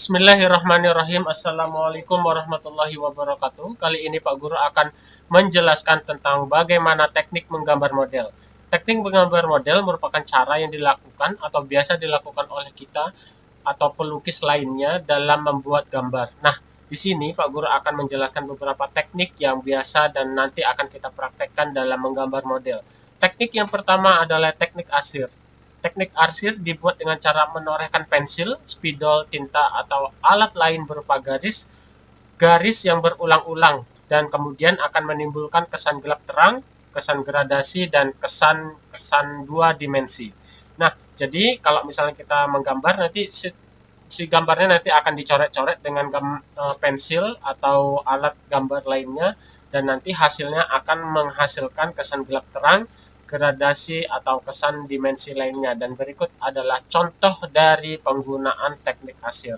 Bismillahirrahmanirrahim. Assalamualaikum warahmatullahi wabarakatuh. Kali ini Pak Guru akan menjelaskan tentang bagaimana teknik menggambar model. Teknik menggambar model merupakan cara yang dilakukan atau biasa dilakukan oleh kita atau pelukis lainnya dalam membuat gambar. Nah, di sini Pak Guru akan menjelaskan beberapa teknik yang biasa dan nanti akan kita praktekkan dalam menggambar model. Teknik yang pertama adalah teknik asir. Teknik arsir dibuat dengan cara menorehkan pensil, spidol, tinta, atau alat lain berupa garis, garis yang berulang-ulang, dan kemudian akan menimbulkan kesan gelap terang, kesan gradasi, dan kesan-kesan dua dimensi. Nah, jadi kalau misalnya kita menggambar, nanti si, si gambarnya nanti akan dicoret-coret dengan gam, e, pensil atau alat gambar lainnya, dan nanti hasilnya akan menghasilkan kesan gelap terang, gradasi atau kesan dimensi lainnya dan berikut adalah contoh dari penggunaan teknik asir.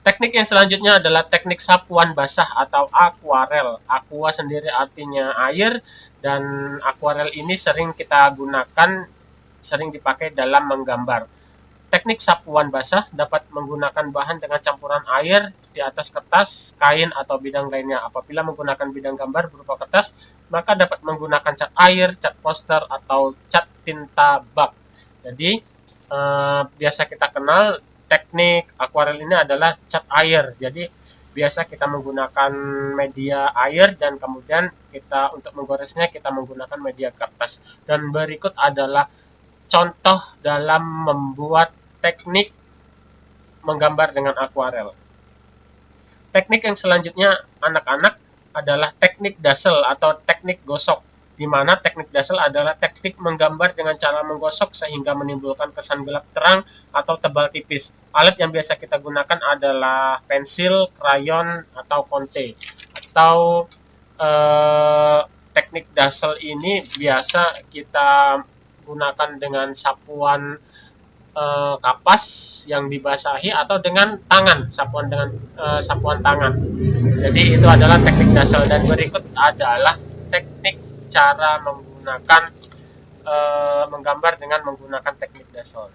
Teknik yang selanjutnya adalah teknik sapuan basah atau akuarel. Aqua sendiri artinya air dan akuarel ini sering kita gunakan sering dipakai dalam menggambar. Teknik sapuan basah dapat menggunakan bahan dengan campuran air di atas kertas, kain, atau bidang lainnya. Apabila menggunakan bidang gambar berupa kertas, maka dapat menggunakan cat air, cat poster, atau cat tinta bak. Jadi, eh, biasa kita kenal teknik akuarel ini adalah cat air. Jadi, biasa kita menggunakan media air dan kemudian kita untuk menggoresnya kita menggunakan media kertas. Dan berikut adalah contoh dalam membuat teknik menggambar dengan akuarel. Teknik yang selanjutnya anak-anak adalah teknik dasel atau teknik gosok, di mana teknik dasel adalah teknik menggambar dengan cara menggosok sehingga menimbulkan kesan gelap terang atau tebal tipis. Alat yang biasa kita gunakan adalah pensil, krayon, atau konte. Atau eh, teknik dasel ini biasa kita gunakan dengan sapuan uh, kapas yang dibasahi atau dengan tangan sapuan dengan uh, sapuan tangan. Jadi itu adalah teknik dasar. Dan berikut adalah teknik cara menggunakan uh, menggambar dengan menggunakan teknik dasar.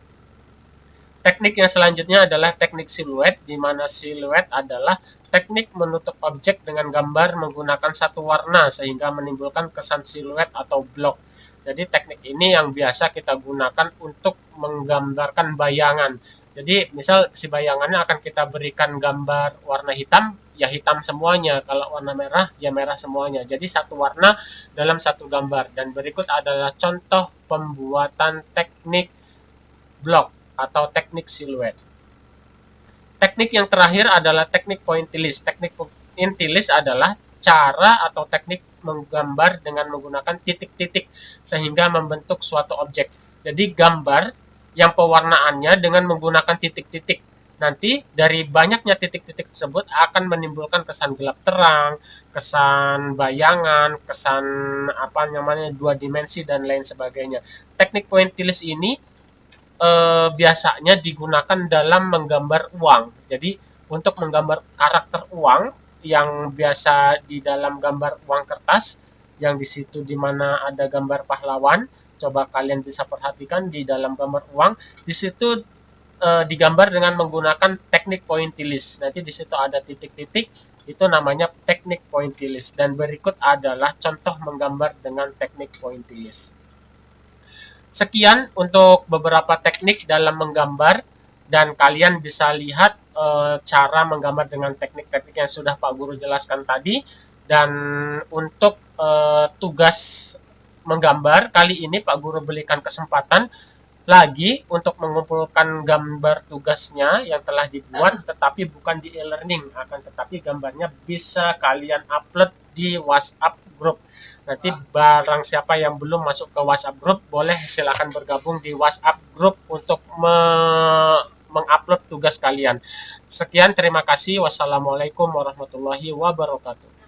Teknik yang selanjutnya adalah teknik siluet di mana siluet adalah teknik menutup objek dengan gambar menggunakan satu warna sehingga menimbulkan kesan siluet atau blok jadi teknik ini yang biasa kita gunakan untuk menggambarkan bayangan. Jadi misal si bayangannya akan kita berikan gambar warna hitam, ya hitam semuanya. Kalau warna merah, ya merah semuanya. Jadi satu warna dalam satu gambar. Dan berikut adalah contoh pembuatan teknik blok atau teknik siluet. Teknik yang terakhir adalah teknik pointillist. Teknik pointillist adalah cara atau teknik menggambar dengan menggunakan titik-titik sehingga membentuk suatu objek. Jadi gambar yang pewarnaannya dengan menggunakan titik-titik. Nanti dari banyaknya titik-titik tersebut akan menimbulkan kesan gelap terang, kesan bayangan, kesan apa namanya dua dimensi dan lain sebagainya. Teknik pointillist ini e, biasanya digunakan dalam menggambar uang. Jadi untuk menggambar karakter uang yang biasa di dalam gambar uang kertas yang di situ di mana ada gambar pahlawan. Coba kalian bisa perhatikan di dalam gambar uang. Di situ e, digambar dengan menggunakan teknik pointillist nanti di situ ada titik-titik itu namanya teknik pointillist dan berikut adalah contoh menggambar dengan teknik pointillist sekian untuk beberapa teknik dalam menggambar dan kalian bisa lihat e, cara menggambar dengan teknik-teknik yang sudah Pak Guru jelaskan tadi. Dan untuk e, tugas menggambar kali ini Pak Guru berikan kesempatan lagi untuk mengumpulkan gambar tugasnya yang telah dibuat tetapi bukan di e-learning akan tetapi gambarnya bisa kalian upload di WhatsApp group. Nanti barang siapa yang belum masuk ke WhatsApp group boleh silahkan bergabung di WhatsApp group untuk me tugas kalian. Sekian, terima kasih. Wassalamualaikum warahmatullahi wabarakatuh.